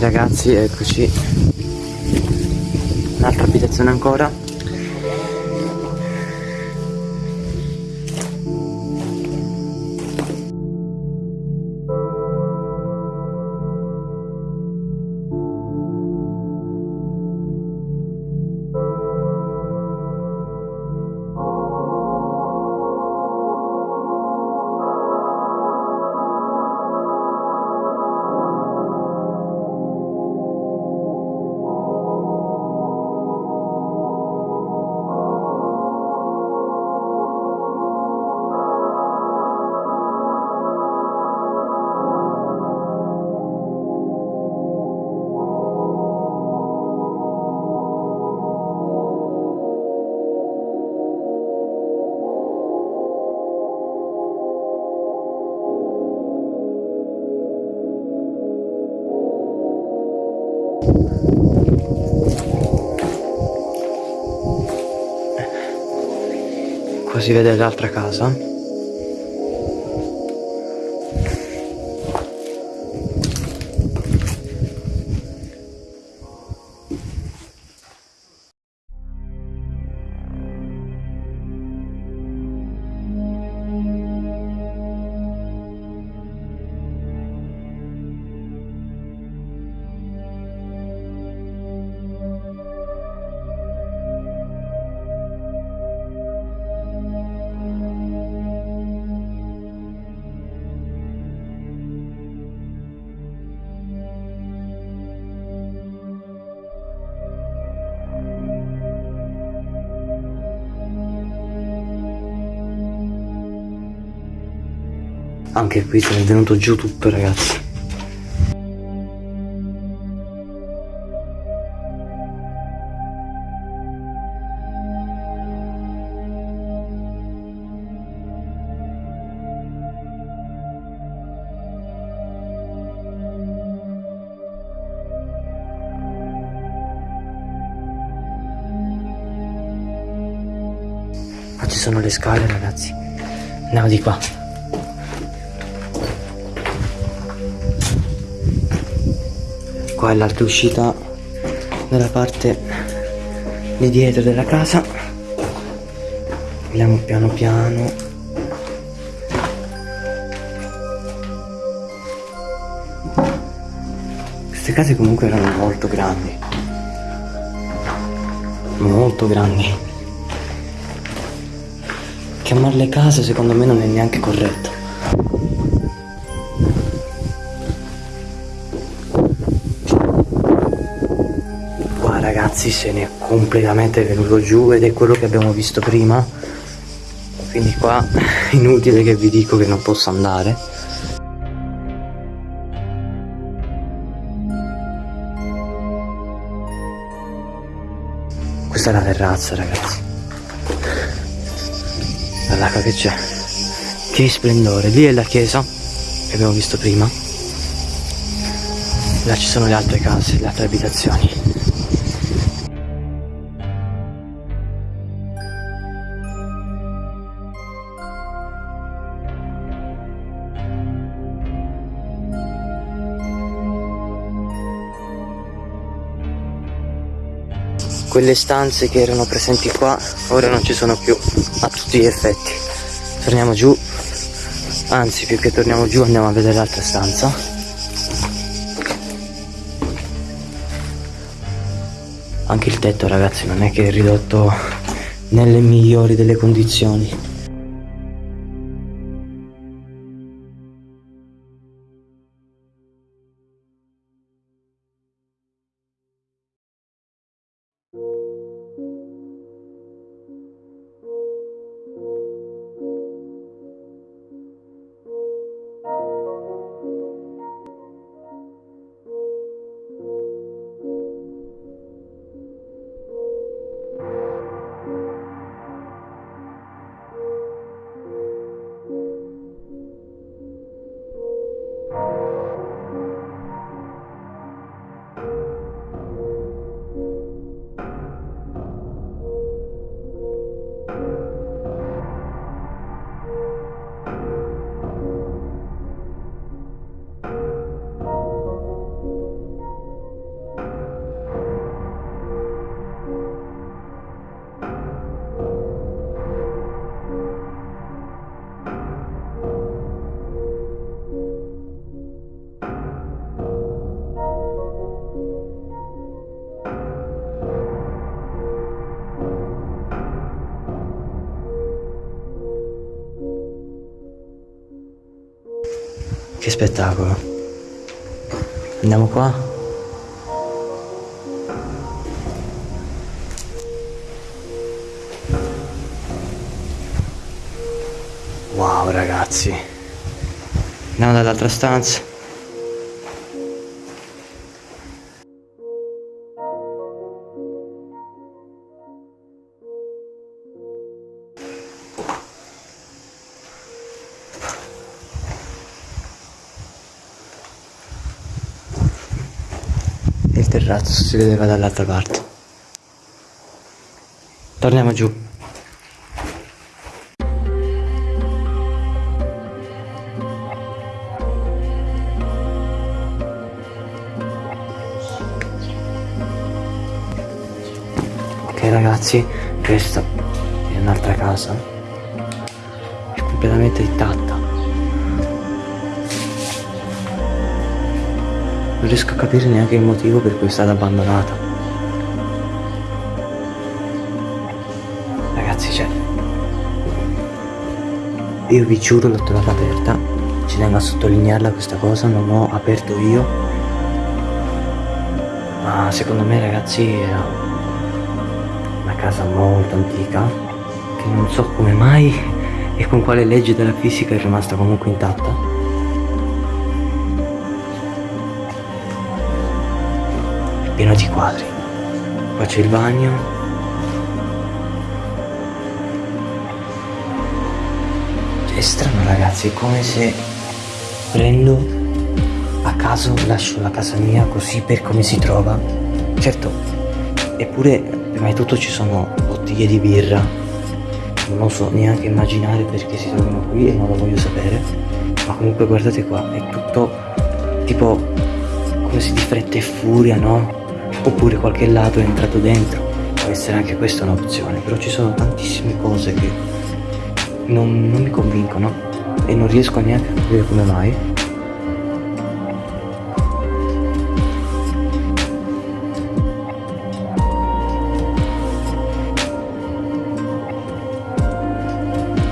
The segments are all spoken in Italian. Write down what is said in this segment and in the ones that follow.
ragazzi, eccoci. Un'altra abitazione ancora. Si vede l'altra casa. Anche qui è venuto giù tutto ragazzi. Qua ci sono le scale ragazzi. Andiamo di qua. Qua è l'altra uscita dalla parte di dietro della casa. Andiamo piano piano. Queste case comunque erano molto grandi. Molto grandi. Chiamarle case secondo me non è neanche corretto. Ragazzi se ne è completamente venuto giù ed è quello che abbiamo visto prima. Quindi qua inutile che vi dico che non posso andare. Questa è la terrazza ragazzi. Guarda che c'è. Che splendore. Lì è la chiesa che abbiamo visto prima. Là ci sono le altre case, le altre abitazioni. Quelle stanze che erano presenti qua ora non ci sono più a tutti gli effetti. Torniamo giù, anzi più che torniamo giù andiamo a vedere l'altra stanza. Anche il tetto ragazzi non è che è ridotto nelle migliori delle condizioni. Spettacolo. Andiamo qua. Wow ragazzi. Andiamo dall'altra stanza. Il terrazzo si vedeva dall'altra parte. Torniamo giù. Ok ragazzi, questa è un'altra casa. È completamente intatta. Non riesco a capire neanche il motivo per cui è stata abbandonata. Ragazzi, cioè... Io vi giuro l'ho trovata aperta. Ci tengo a sottolinearla questa cosa, non ho aperto io. Ma secondo me ragazzi era una casa molto antica che non so come mai e con quale legge della fisica è rimasta comunque intatta. Pieno di quadri. Qua c'è il bagno. È strano ragazzi, è come se prendo a caso, lascio la casa mia così per come si trova. Certo, eppure prima di tutto ci sono bottiglie di birra. Non oso neanche immaginare perché si trovano qui e non lo voglio sapere. Ma comunque guardate qua, è tutto tipo come se di fretta e furia, no? Oppure qualche lato è entrato dentro. Può essere anche questa un'opzione però ci sono tantissime cose che non, non mi convincono e non riesco neanche a capire come mai.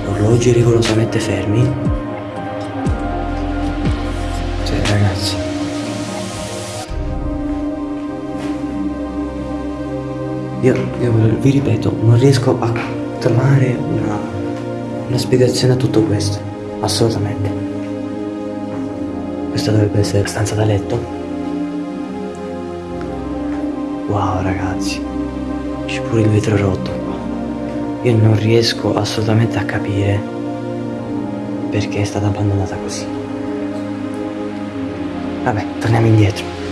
Orologi rigorosamente fermi Io, io, vi ripeto, non riesco a trovare una, una spiegazione a tutto questo, assolutamente. Questa dovrebbe essere la stanza da letto. Wow ragazzi, c'è pure il vetro rotto qua. Io non riesco assolutamente a capire perché è stata abbandonata così. Vabbè, torniamo indietro.